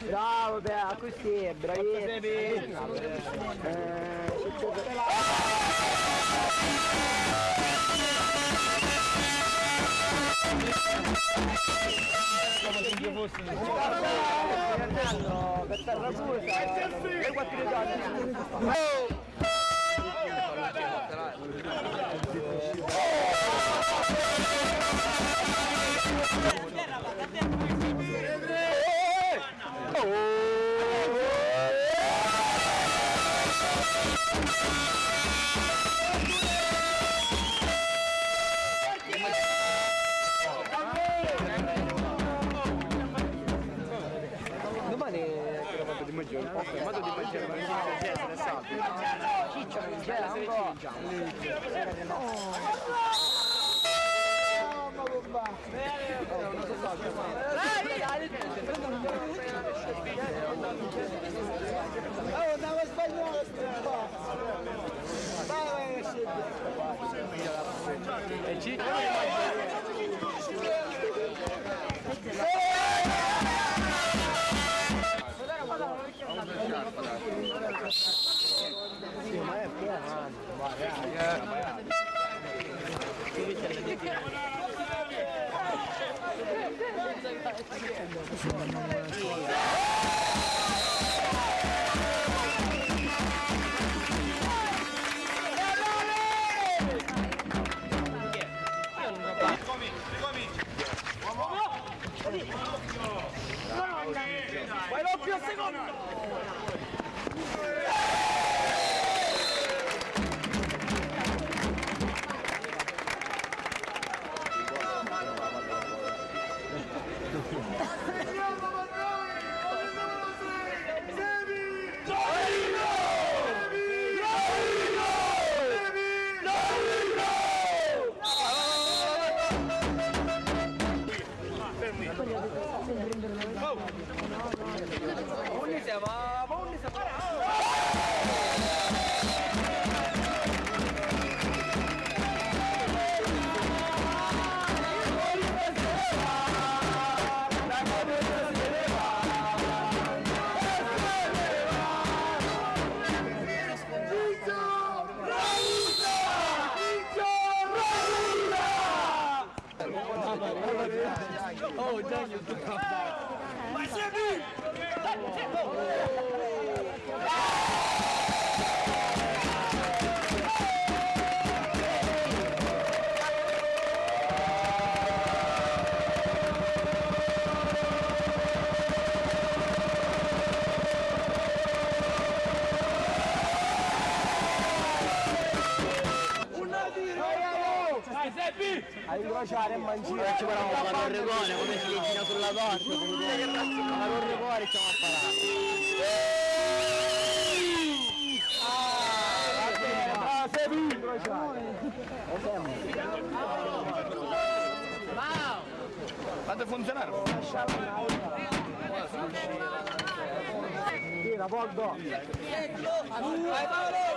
Bravo, Bea, così, bravissimo. Per Hey, maggiore. Ho fermato di maggiore, ma non si è stressato. Ciccio non c'è ancora. Oh, andiamo spagnolo Vai, vai, E Ciccio Vai doppio secondo! mangiare e mangiare. Ci vorremmo fare un regone, come si gira sulla torta. Fare un regone e stiamo a parare. Fate funzionare! Tira, Poldo! Vai Paolo!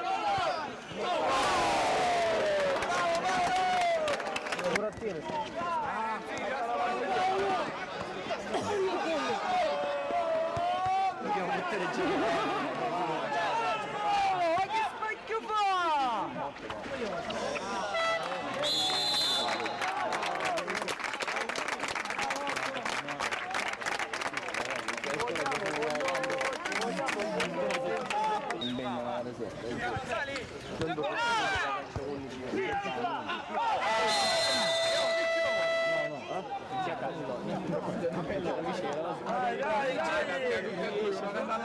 Palmeiras. Bem, galera, Zé. Vamos ali!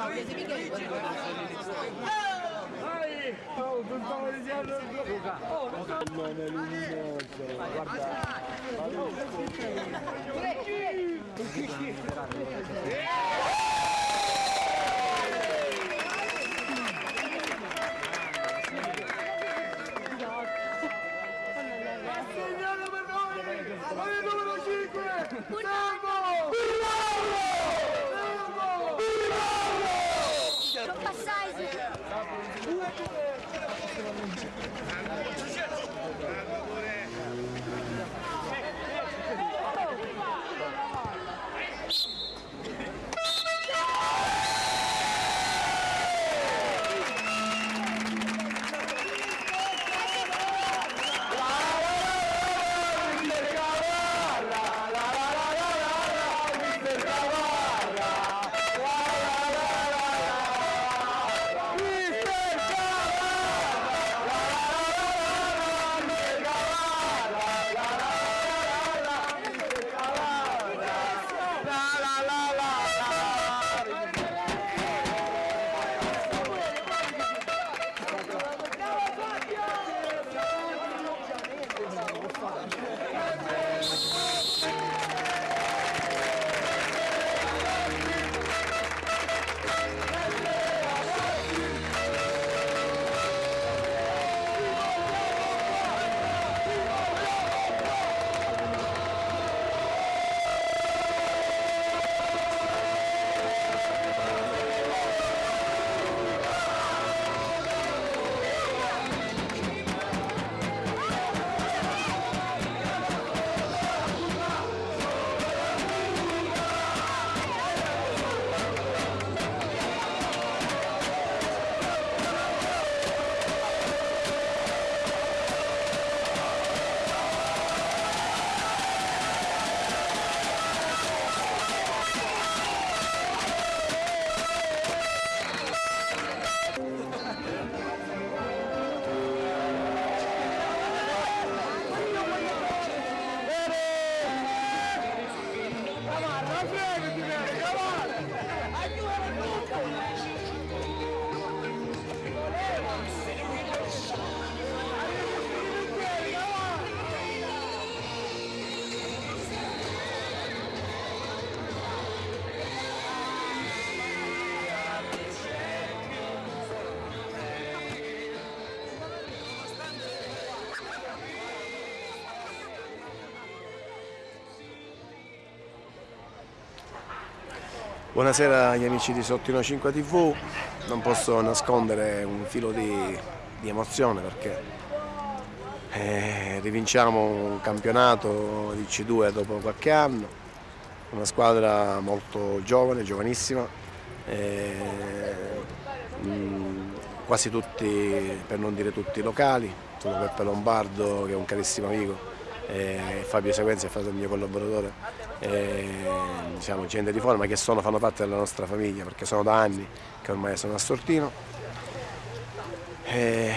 Giù. Oh, che specchio fa? Non Buonasera agli amici di Sottino 5 TV, non posso nascondere un filo di, di emozione perché eh, rivinciamo un campionato di C2 dopo qualche anno, una squadra molto giovane, giovanissima, eh, mh, quasi tutti, per non dire tutti, locali, sono Peppe Lombardo che è un carissimo amico, e Fabio Sequenza è stato il mio collaboratore, e, diciamo, gente di forma che sono, fanno parte della nostra famiglia perché sono da anni che ormai sono a Sortino. E,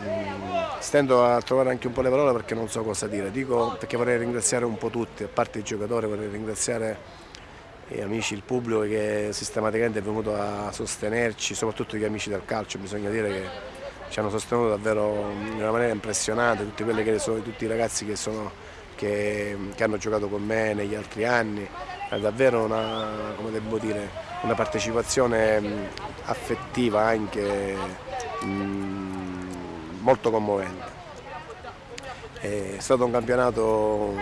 mh, stendo a trovare anche un po' le parole perché non so cosa dire, dico perché vorrei ringraziare un po' tutti, a parte i giocatori vorrei ringraziare gli amici, il pubblico che sistematicamente è venuto a sostenerci, soprattutto gli amici del calcio, bisogna dire che ci hanno sostenuto davvero in una maniera impressionante, tutti, sono, tutti i ragazzi che, sono, che, che hanno giocato con me negli altri anni, è davvero una, dire, una partecipazione affettiva anche mh, molto commovente. È stato un campionato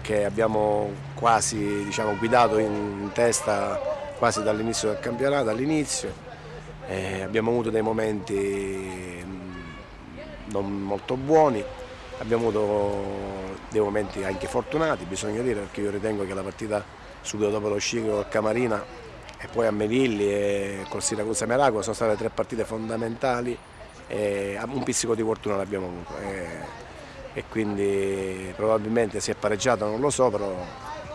che abbiamo quasi diciamo, guidato in testa quasi dall'inizio del campionato, all'inizio. Abbiamo avuto dei momenti non molto buoni, abbiamo avuto dei momenti anche fortunati, bisogna dire, perché io ritengo che la partita subito dopo lo Sciclo col Camarina e poi a Melilli e col Siracusa Meraco sono state tre partite fondamentali e un pizzico di fortuna l'abbiamo avuto. E, e, quindi probabilmente si è pareggiato, non lo so, però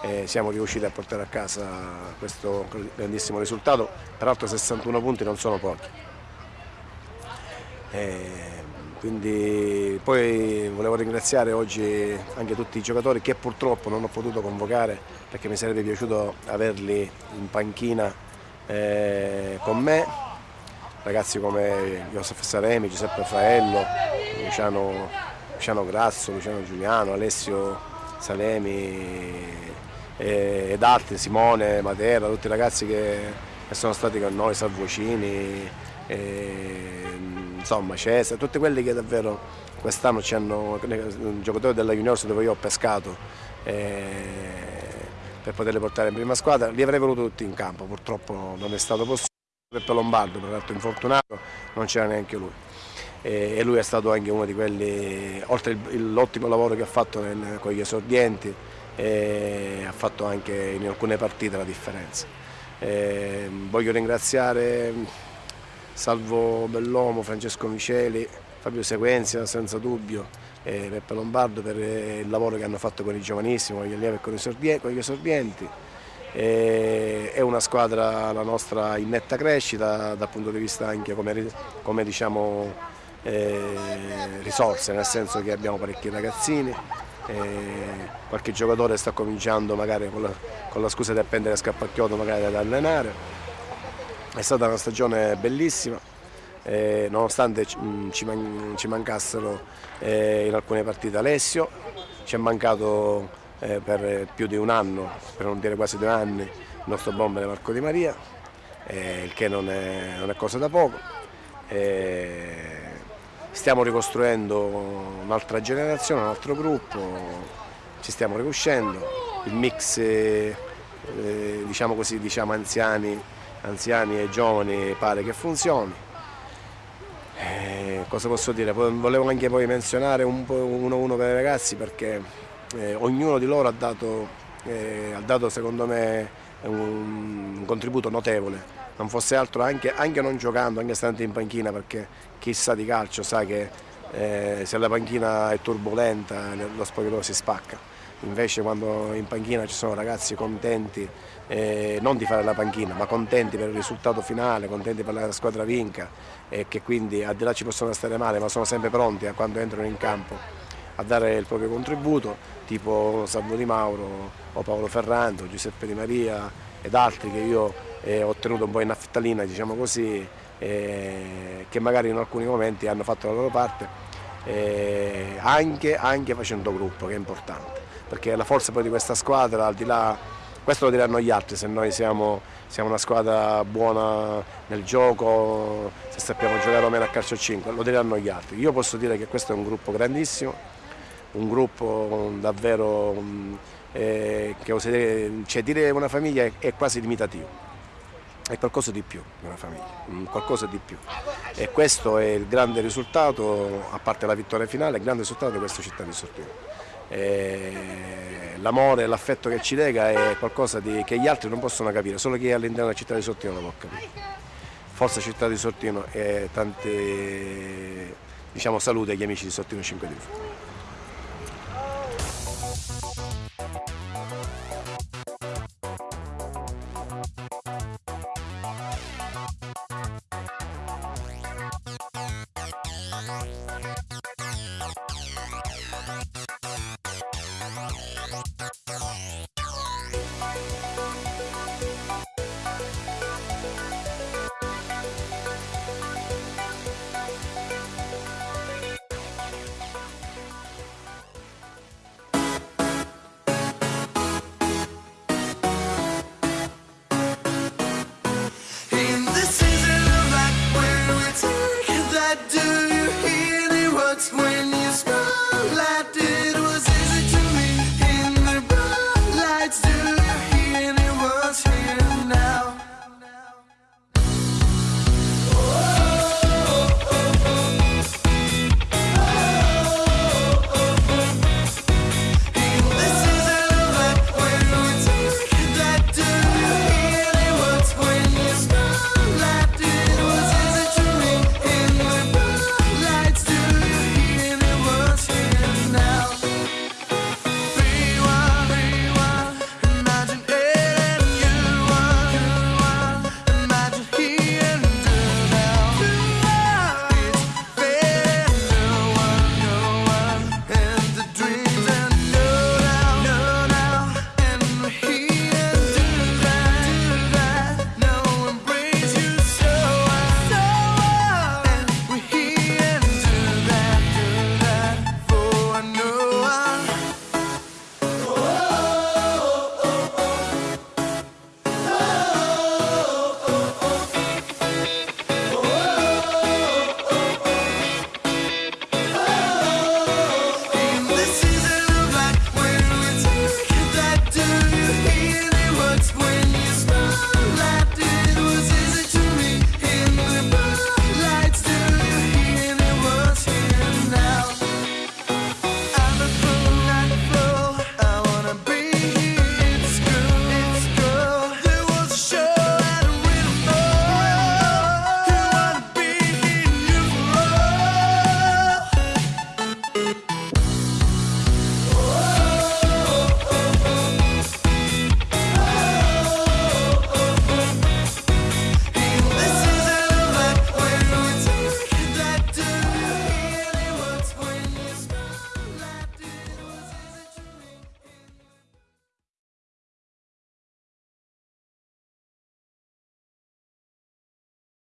eh, siamo riusciti a portare a casa questo grandissimo risultato, peraltro 61 punti non sono pochi. E, quindi poi volevo ringraziare oggi anche tutti i giocatori che purtroppo non ho potuto convocare perché mi sarebbe piaciuto averli in panchina eh, con me, ragazzi come Josef Saremi, Giuseppe Raffaello, Luciano, Luciano Grazzo, Luciano Giuliano, Alessio Salemi eh, ed altri, Simone, Matera, tutti i ragazzi che, sono stati con noi, Salvocini. Insomma Cesare, tutti quelli che davvero quest'anno ci hanno, giocatori della Juniors dove io ho pescato per poterli portare in prima squadra, li avrei voluti tutti in campo, purtroppo non è stato possibile, Peppe Lombardo per l'altro infortunato, non c'era neanche lui. E, lui è stato anche uno di quelli, oltre l'ottimo lavoro che ha fatto con gli esordienti, ha fatto anche in alcune partite la differenza. E, voglio ringraziare Salvo Bellomo, Francesco Miceli, Fabio Sequenzia senza dubbio e Peppe Lombardo per il lavoro che hanno fatto con i giovanissimi, con gli allievi e con gli esordienti. è una squadra la nostra in netta crescita dal punto di vista anche come, come diciamo, eh, risorse, nel senso che abbiamo parecchi ragazzini, qualche giocatore sta cominciando magari con la, con la scusa di appendere scappacchiotto magari ad allenare è stata una stagione bellissima, eh, nonostante ci, man ci mancassero eh, in alcune partite Alessio, ci è mancato eh, per più di un anno, per non dire quasi due anni, il nostro bomber Marco Di Maria, il che non è, non è, cosa da poco. Stiamo ricostruendo un'altra generazione, un altro gruppo, ci stiamo riuscendo, il mix eh, diciamo così, diciamo anziani anziani e giovani pare che funzioni. Eh, cosa posso dire? Volevo anche poi menzionare un uno a uno per i ragazzi perché eh, ognuno di loro ha dato, eh, ha dato secondo me un, un, contributo notevole, non fosse altro anche, anche, non giocando, anche stando in panchina perché chi sa di calcio sa che eh, se la panchina è turbolenta lo spogliatoio si spacca. Invece quando in panchina ci sono ragazzi contenti eh, non di fare la panchina ma contenti per il risultato finale, contenti per la squadra vinca e che quindi al di là ci possono stare male ma sono sempre pronti a quando entrano in campo a dare il proprio contributo tipo Salvo Di Mauro o Paolo Ferrando, Giuseppe Di Maria ed altri che io eh, ho tenuto un po' in affettalina diciamo così eh, che magari in alcuni momenti hanno fatto la loro parte eh, anche, anche facendo gruppo che è importante perché la forza poi di questa squadra, al di là, questo lo diranno gli altri, se noi siamo, siamo una squadra buona nel gioco, se sappiamo giocare o meno a calcio 5, lo diranno gli altri. Io posso dire che questo è un gruppo grandissimo, un gruppo davvero eh, dire, cioè dire una famiglia è, è quasi limitativo è qualcosa di più di una famiglia, qualcosa di più. E questo è il grande risultato, a parte la vittoria finale, il grande risultato di questa città di Sortino l'amore e l'affetto che ci lega è qualcosa di, che gli altri non possono capire, solo chi è all'interno della città di Sortino lo può capire. Forza città di Sortino e tante diciamo, salute agli amici di Sortino 5 di words my